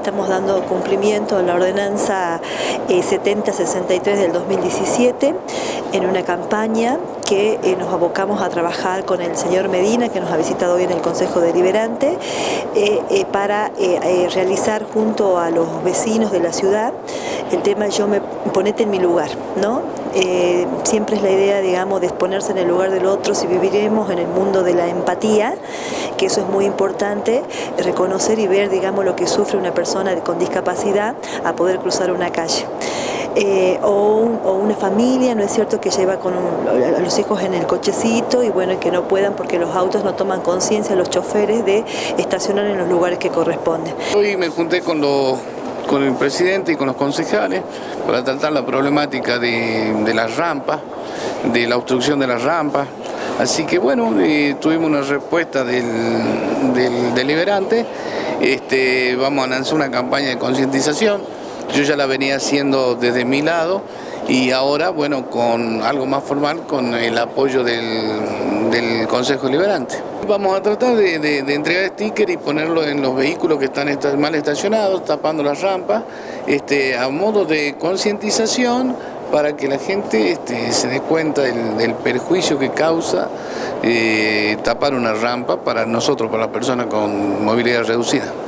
estamos dando cumplimiento a la ordenanza 7063 del 2017 en una campaña que eh, nos abocamos a trabajar con el señor Medina, que nos ha visitado hoy en el Consejo Deliberante, eh, eh, para realizar junto a los vecinos de la ciudad el tema yo me ponete en mi lugar, ¿no? siempre es la idea, digamos, de exponerse en el lugar del otro si viviremos en el mundo de la empatía, que eso es muy importante, reconocer y ver, digamos, lo que sufre una persona con discapacidad a poder cruzar una calle. Eh, o, una familia, ¿no es cierto?, que lleva con a los hijos en el cochecito y bueno, que no puedan porque los autos no toman conciencia, los choferes, de estacionar en los lugares que corresponden. Hoy me junté con con el presidente y con los concejales para tratar la problemática de, las rampas, de la obstrucción de las rampas. Así que bueno, eh, tuvimos una respuesta del, del deliberante, este, vamos a lanzar una campaña de concientización yo ya la venía haciendo desde mi lado y ahora, bueno, con algo más formal, con el apoyo del, Consejo Liberante. Vamos a tratar de, entregar sticker y ponerlo en los vehículos que están mal estacionados, tapando las rampas, este, a modo de concientización para que la gente este, se dé cuenta del, perjuicio que causa eh, tapar una rampa para nosotros, para las personas con movilidad reducida.